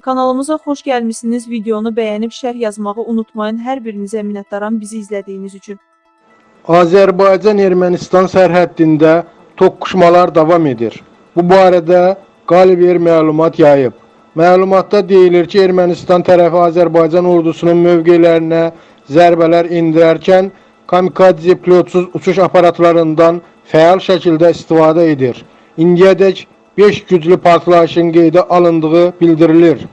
Kanalımıza xoş gəlmisiniz. Videonu bəyənib şərh yazmağı unutmayın. Hər birinizə minnətdaram bizi izlədiyiniz üçün. Azərbaycan-Ermənistan sərhəddində toqquşmalar davam edir. Bu barədə Qaliber məlumat yayıb. Məlumatda deyilir ki, Ermənistan tərəfi Azərbaycan ordusunun mövqelərinə zərbələr endirərkən kamikadze pilotsuz uçuş aparatlarından fəal şəkildə istifadə edir. İndiyədək 5 güclü partlayışın qeydə alındığı bildirilir.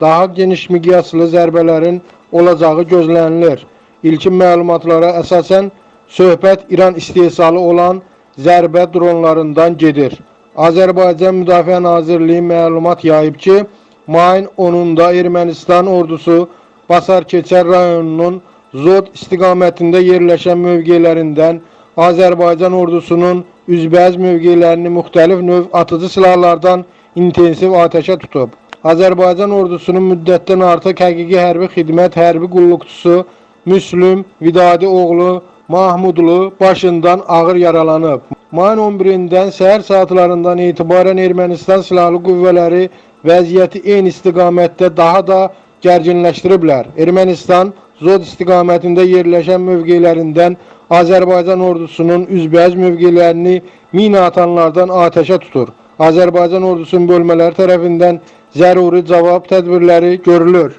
Daha geniş miqyaslı zərbələrin olacağı gözlənilir. İlkin məlumatlara əsasən söhbət İran istehsalı olan zərbə dronlarından gedir. Azərbaycan Müdafiə Nazirliyi məlumat yayıb ki, mayın 10-da Ermənistan ordusu Basar Keçər rayonunun Zod istiqamətində yerləşən mövqelərindən Azərbaycan ordusunun üzbəyiz mövqelərini müxtəlif növ atıcı silahlardan intensiv atəşə tutub. Azərbaycan ordusunun müddətdən artıq həqiqi hərbi xidmət hərbi qulluqçusu Müslüm Vidadi oğlu Mahmudlu başından ağır yaralanıb. Mayın 11-dən səhər saatlarından etibarən Ermənistan silahlı qüvvələri vəziyyəti eyni istiqamətdə daha da gərginləşdiriblər. Ermənistan Zod istiqamətində yerləşən mövqelərindən Azərbaycan ordusunun üzbəyiz mövqelərini mina atanlardan atəşə tutur. Azərbaycan ordusunun bölmələri tərəfindən zəruri cavab tədbirləri görülür.